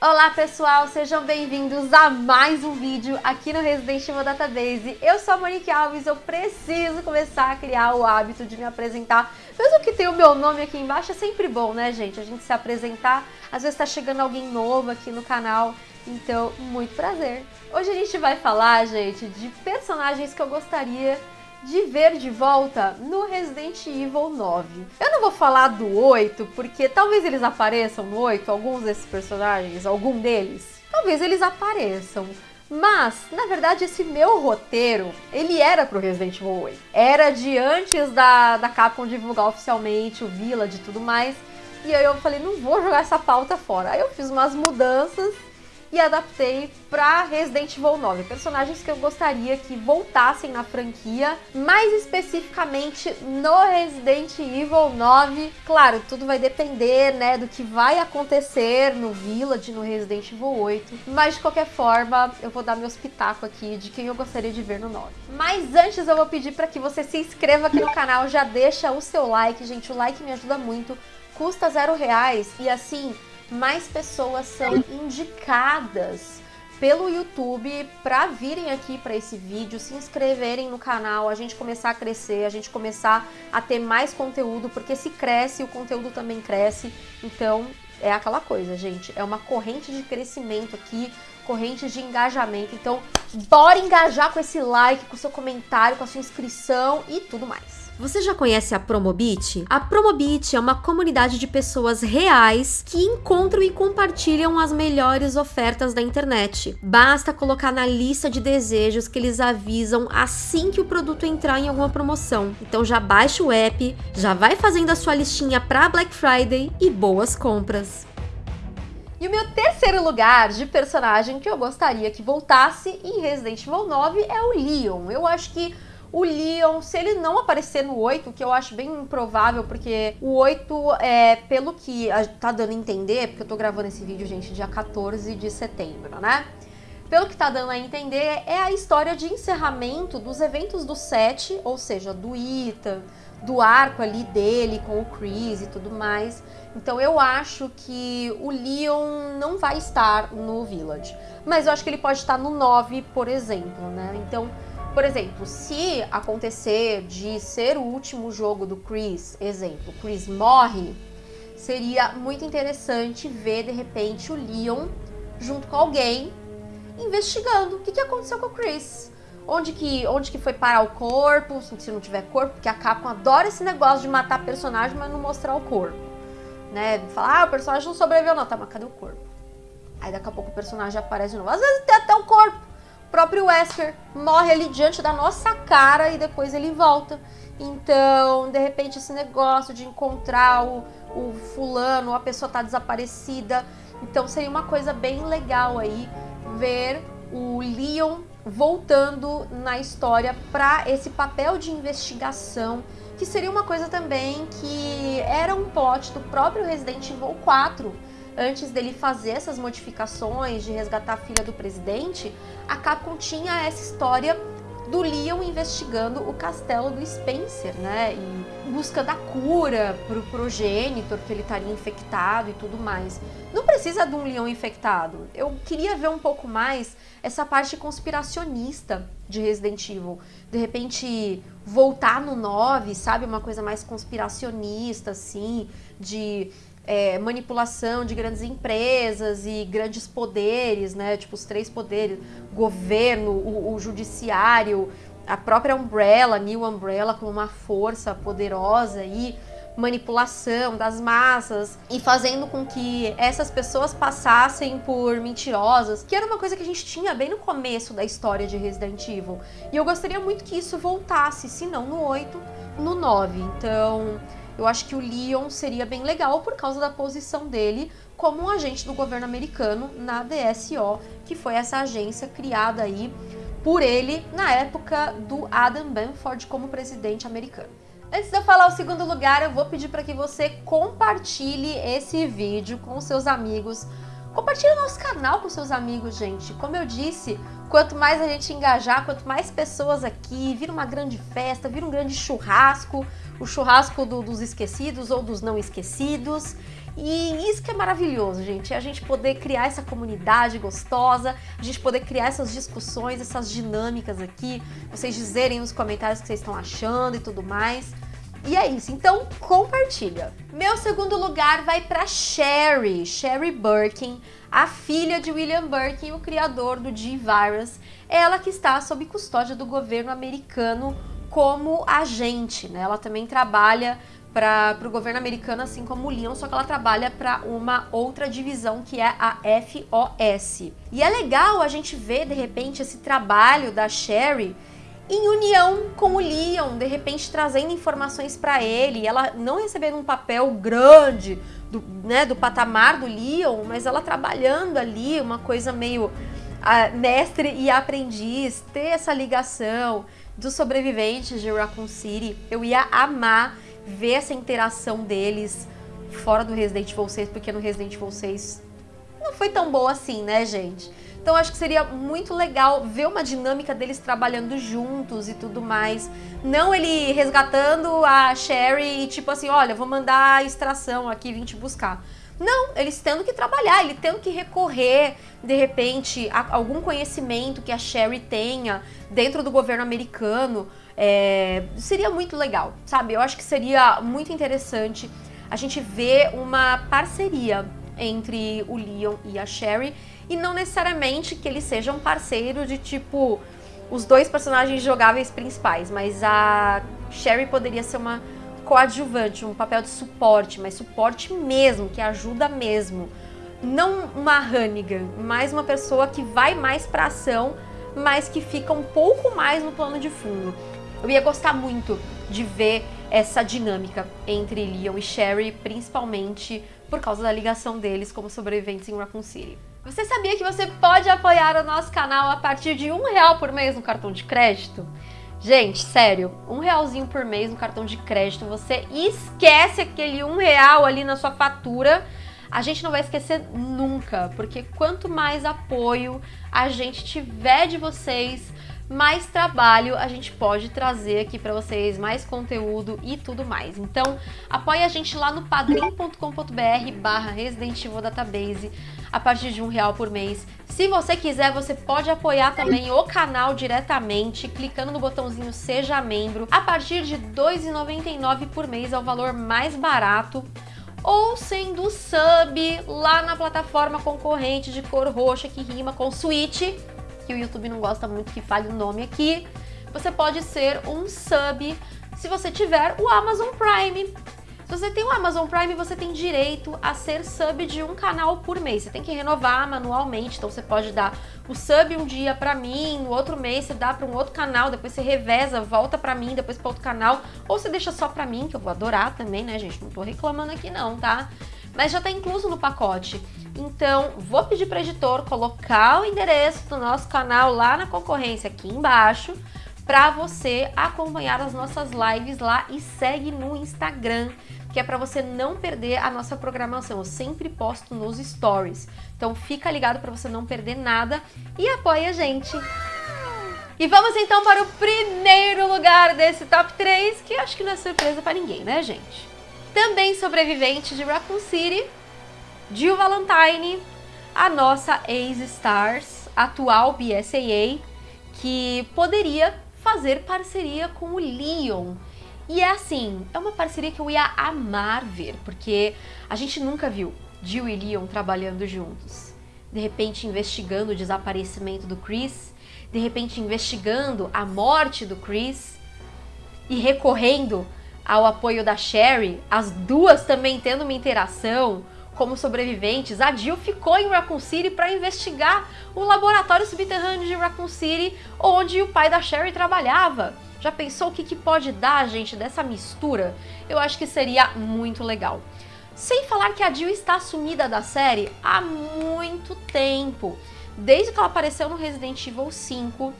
Olá pessoal, sejam bem-vindos a mais um vídeo aqui no Resident Evil Database. Eu sou a Monique Alves, eu preciso começar a criar o hábito de me apresentar. Mesmo que tenha o meu nome aqui embaixo, é sempre bom, né gente? A gente se apresentar, às vezes tá chegando alguém novo aqui no canal, então muito prazer. Hoje a gente vai falar, gente, de personagens que eu gostaria de ver de volta no Resident Evil 9. Eu não vou falar do 8, porque talvez eles apareçam no 8, alguns desses personagens, algum deles. Talvez eles apareçam. Mas, na verdade, esse meu roteiro, ele era pro Resident Evil 8. Era de antes da, da Capcom divulgar oficialmente o Village e tudo mais. E aí eu falei, não vou jogar essa pauta fora. Aí eu fiz umas mudanças e adaptei para Resident Evil 9, personagens que eu gostaria que voltassem na franquia, mais especificamente no Resident Evil 9. Claro, tudo vai depender, né, do que vai acontecer no Village, no Resident Evil 8, mas de qualquer forma, eu vou dar meu pitacos aqui de quem eu gostaria de ver no 9. Mas antes eu vou pedir para que você se inscreva aqui no canal, já deixa o seu like, gente, o like me ajuda muito, custa zero reais e assim mais pessoas são indicadas pelo YouTube para virem aqui para esse vídeo, se inscreverem no canal, a gente começar a crescer, a gente começar a ter mais conteúdo, porque se cresce, o conteúdo também cresce. Então, é aquela coisa, gente, é uma corrente de crescimento aqui, corrente de engajamento. Então, bora engajar com esse like, com o seu comentário, com a sua inscrição e tudo mais. Você já conhece a Promobit? A Promobit é uma comunidade de pessoas reais que encontram e compartilham as melhores ofertas da internet. Basta colocar na lista de desejos que eles avisam assim que o produto entrar em alguma promoção. Então já baixa o app, já vai fazendo a sua listinha para Black Friday e boas compras. E o meu terceiro lugar de personagem que eu gostaria que voltasse em Resident Evil 9 é o Leon. Eu acho que o Leon, se ele não aparecer no 8, que eu acho bem improvável, porque o 8, é, pelo que tá dando a entender, porque eu tô gravando esse vídeo, gente, dia 14 de setembro, né? Pelo que tá dando a entender, é a história de encerramento dos eventos do 7, ou seja, do Ethan, do arco ali dele com o Chris e tudo mais. Então eu acho que o Leon não vai estar no Village. Mas eu acho que ele pode estar no 9, por exemplo, né? Então por exemplo, se acontecer de ser o último jogo do Chris, exemplo, Chris morre, seria muito interessante ver de repente o Leon junto com alguém investigando o que, que aconteceu com o Chris. Onde que, onde que foi parar o corpo, se não tiver corpo, porque a Capcom adora esse negócio de matar personagem, mas não mostrar o corpo. Né? Falar, ah, o personagem não sobreviveu não, tá, mas cadê o corpo? Aí daqui a pouco o personagem aparece de novo. Às vezes tem até o corpo, próprio Wesker morre ali diante da nossa cara e depois ele volta. Então, de repente, esse negócio de encontrar o, o fulano, a pessoa tá desaparecida. Então, seria uma coisa bem legal aí ver o Leon voltando na história para esse papel de investigação, que seria uma coisa também que era um plot do próprio Resident Evil 4, antes dele fazer essas modificações de resgatar a filha do presidente, a Capcom tinha essa história do Leon investigando o castelo do Spencer, né? E buscando a cura pro progenitor, que ele estaria infectado e tudo mais. Não precisa de um Leon infectado. Eu queria ver um pouco mais essa parte conspiracionista de Resident Evil. De repente, voltar no 9, sabe? Uma coisa mais conspiracionista, assim, de é, manipulação de grandes empresas e grandes poderes, né? Tipo os três poderes, governo, o, o judiciário, a própria Umbrella, New Umbrella como uma força poderosa e manipulação das massas e fazendo com que essas pessoas passassem por mentirosas, que era uma coisa que a gente tinha bem no começo da história de Resident Evil. E eu gostaria muito que isso voltasse, se não no 8, no 9. Então, eu acho que o Leon seria bem legal por causa da posição dele como um agente do governo americano na DSO, que foi essa agência criada aí por ele na época do Adam Benford como presidente americano. Antes de eu falar o segundo lugar, eu vou pedir para que você compartilhe esse vídeo com seus amigos, Compartilhe o nosso canal com seus amigos, gente. Como eu disse, quanto mais a gente engajar, quanto mais pessoas aqui, vira uma grande festa, vira um grande churrasco, o churrasco do, dos esquecidos ou dos não esquecidos. E isso que é maravilhoso, gente, é a gente poder criar essa comunidade gostosa, a gente poder criar essas discussões, essas dinâmicas aqui, vocês dizerem nos comentários o que vocês estão achando e tudo mais. E é isso, então compartilha. Meu segundo lugar vai para Sherry, Sherry Birkin, a filha de William Birkin, o criador do G-Virus. Ela que está sob custódia do governo americano como agente, né? Ela também trabalha para o governo americano, assim como o Leon, só que ela trabalha para uma outra divisão que é a FOS. E é legal a gente ver, de repente, esse trabalho da Sherry em união com o Leon, de repente trazendo informações para ele, ela não recebendo um papel grande do, né, do patamar do Leon, mas ela trabalhando ali, uma coisa meio uh, mestre e aprendiz, ter essa ligação dos sobreviventes de Raccoon City, eu ia amar ver essa interação deles fora do Resident Evil 6, porque no Resident Evil 6 não foi tão boa assim, né, gente? Então acho que seria muito legal ver uma dinâmica deles trabalhando juntos e tudo mais. Não ele resgatando a Sherry e tipo assim, olha, vou mandar a extração aqui, vim te buscar. Não, eles tendo que trabalhar, ele tendo que recorrer, de repente, a algum conhecimento que a Sherry tenha dentro do governo americano. É, seria muito legal, sabe? Eu acho que seria muito interessante a gente ver uma parceria entre o Leon e a Sherry e não necessariamente que eles sejam parceiros de tipo os dois personagens jogáveis principais, mas a Sherry poderia ser uma coadjuvante, um papel de suporte, mas suporte mesmo, que ajuda mesmo. Não uma Hannigan, mas uma pessoa que vai mais pra ação, mas que fica um pouco mais no plano de fundo. Eu ia gostar muito de ver essa dinâmica entre Leon e Sherry, principalmente por causa da ligação deles como sobreviventes em Raccoon City. Você sabia que você pode apoiar o nosso canal a partir de um real por mês no cartão de crédito? Gente, sério, um realzinho por mês no cartão de crédito, você esquece aquele um real ali na sua fatura, a gente não vai esquecer nunca, porque quanto mais apoio a gente tiver de vocês, mais trabalho a gente pode trazer aqui para vocês, mais conteúdo e tudo mais. Então, apoie a gente lá no padrim.com.br barra Resident Evil Database a partir de um real por mês. Se você quiser, você pode apoiar também o canal diretamente, clicando no botãozinho Seja Membro. A partir de R$ 2,99 por mês é o valor mais barato ou sendo sub lá na plataforma concorrente de cor roxa que rima com Switch, que o YouTube não gosta muito que fale o nome aqui, você pode ser um sub se você tiver o Amazon Prime. Se você tem o Amazon Prime, você tem direito a ser sub de um canal por mês. Você tem que renovar manualmente, então você pode dar o sub um dia pra mim, no outro mês você dá pra um outro canal, depois você reveza, volta pra mim, depois pra outro canal, ou você deixa só pra mim, que eu vou adorar também, né, gente? Não tô reclamando aqui não, tá? Mas já tá incluso no pacote. Então, vou pedir para editor colocar o endereço do nosso canal lá na concorrência aqui embaixo para você acompanhar as nossas lives lá e segue no Instagram, que é para você não perder a nossa programação. Eu sempre posto nos stories. Então fica ligado para você não perder nada e apoia a gente. E vamos então para o primeiro lugar desse top 3, que acho que não é surpresa para ninguém, né, gente? Também sobrevivente de Raccoon City, Jill Valentine, a nossa Ace Stars, atual BSAA, que poderia fazer parceria com o Leon. E é assim, é uma parceria que eu ia amar ver, porque a gente nunca viu Jill e Leon trabalhando juntos. De repente investigando o desaparecimento do Chris, de repente investigando a morte do Chris e recorrendo ao apoio da Sherry, as duas também tendo uma interação, como sobreviventes, a Jill ficou em Raccoon City para investigar o laboratório subterrâneo de Raccoon City, onde o pai da Sherry trabalhava. Já pensou o que, que pode dar, gente, dessa mistura? Eu acho que seria muito legal. Sem falar que a Jill está sumida da série há muito tempo. Desde que ela apareceu no Resident Evil 5,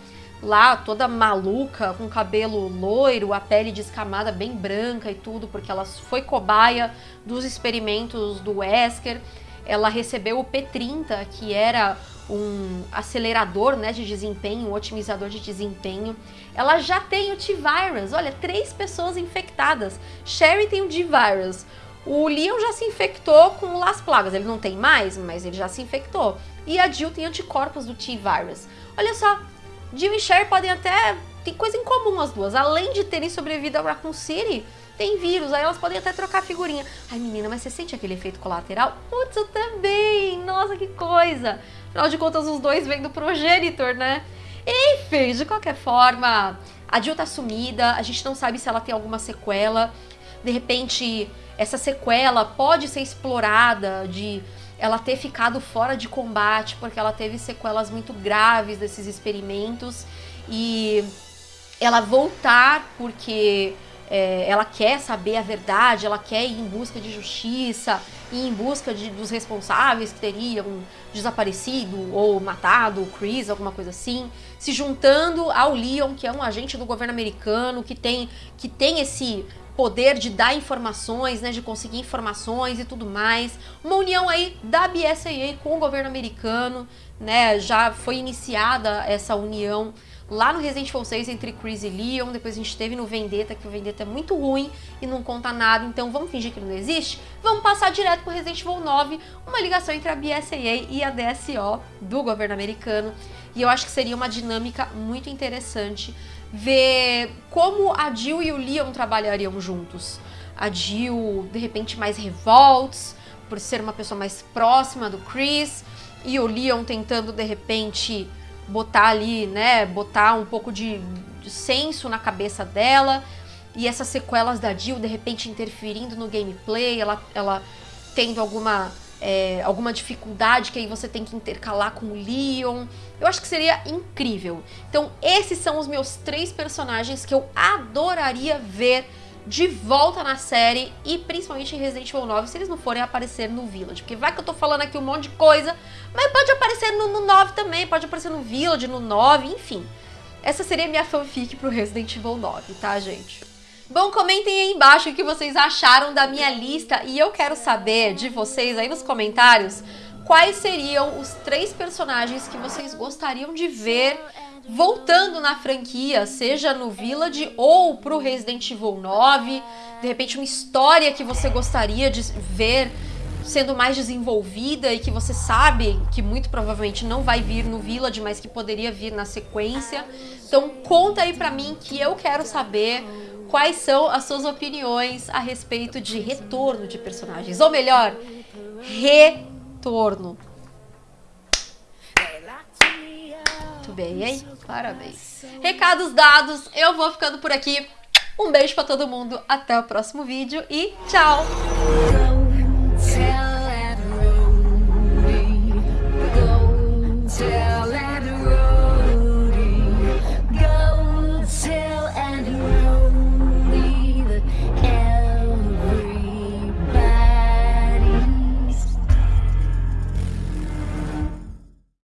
lá toda maluca, com cabelo loiro, a pele descamada bem branca e tudo, porque ela foi cobaia dos experimentos do Wesker. ela recebeu o P30, que era um acelerador né, de desempenho, um otimizador de desempenho. Ela já tem o T-Virus, olha, três pessoas infectadas. Sherry tem o D-Virus. O Leon já se infectou com Las Plagas, ele não tem mais, mas ele já se infectou. E a Jill tem anticorpos do T-Virus. Olha só, Jill e Sherry podem até... Tem coisa em comum as duas. Além de terem sobrevivido ao Raccoon City, tem vírus, aí elas podem até trocar figurinha. Ai, menina, mas você sente aquele efeito colateral? Putz, eu também! Nossa, que coisa! Afinal de contas, os dois vêm do progenitor, né? Enfim, de qualquer forma, a Jill tá sumida, a gente não sabe se ela tem alguma sequela. De repente, essa sequela pode ser explorada de ela ter ficado fora de combate porque ela teve sequelas muito graves desses experimentos. E ela voltar porque é, ela quer saber a verdade, ela quer ir em busca de justiça, ir em busca de, dos responsáveis que teriam desaparecido ou matado o Chris, alguma coisa assim, se juntando ao Leon, que é um agente do governo americano, que tem, que tem esse poder de dar informações, né, de conseguir informações e tudo mais. Uma união aí da BSAA com o governo americano, né, já foi iniciada essa união lá no Resident Evil 6 entre Chris e Leon, depois a gente teve no Vendetta, que o Vendetta é muito ruim e não conta nada, então vamos fingir que não existe? Vamos passar direto pro Resident Evil 9, uma ligação entre a BSAA e a DSO do governo americano, e eu acho que seria uma dinâmica muito interessante ver como a Jill e o Leon trabalhariam juntos. A Jill, de repente, mais revolts, por ser uma pessoa mais próxima do Chris, e o Leon tentando, de repente, botar ali, né, botar um pouco de, de senso na cabeça dela, e essas sequelas da Jill, de repente, interferindo no gameplay, ela, ela tendo alguma é, alguma dificuldade que aí você tem que intercalar com o Leon. Eu acho que seria incrível. Então esses são os meus três personagens que eu adoraria ver de volta na série e principalmente em Resident Evil 9 se eles não forem aparecer no Village. Porque vai que eu tô falando aqui um monte de coisa, mas pode aparecer no, no 9 também, pode aparecer no Village, no 9, enfim. Essa seria minha fanfic pro Resident Evil 9, tá, gente? Bom, comentem aí embaixo o que vocês acharam da minha lista e eu quero saber de vocês aí nos comentários quais seriam os três personagens que vocês gostariam de ver voltando na franquia, seja no Village ou pro Resident Evil 9, de repente uma história que você gostaria de ver sendo mais desenvolvida e que você sabe que muito provavelmente não vai vir no Village, mas que poderia vir na sequência. Então conta aí pra mim que eu quero saber quais são as suas opiniões a respeito de retorno de personagens, ou melhor, retorno. Muito bem, hein? Parabéns. Recados dados, eu vou ficando por aqui. Um beijo pra todo mundo, até o próximo vídeo e tchau!